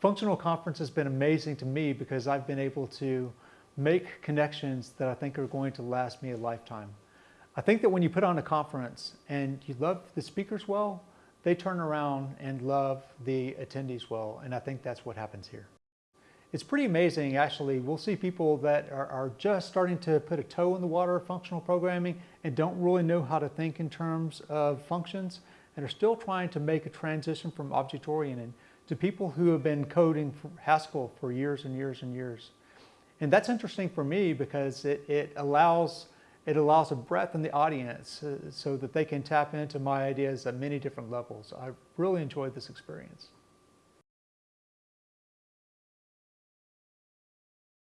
Functional Conference has been amazing to me because I've been able to make connections that I think are going to last me a lifetime. I think that when you put on a conference and you love the speakers well, they turn around and love the attendees well, and I think that's what happens here. It's pretty amazing, actually. We'll see people that are, are, just starting to put a toe in the water of functional programming and don't really know how to think in terms of functions and are still trying to make a transition from object-oriented to people who have been coding for Haskell for years and years and years. And that's interesting for me because it, it allows it allows a breadth in the audience uh, so that they can tap into my ideas at many different levels. I really enjoyed this experience.